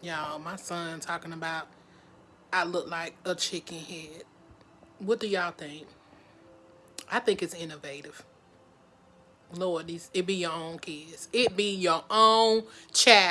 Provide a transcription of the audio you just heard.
Y'all, my son talking about I look like a chicken head. What do y'all think? I think it's innovative. Lord, these it be your own kids. It be your own child.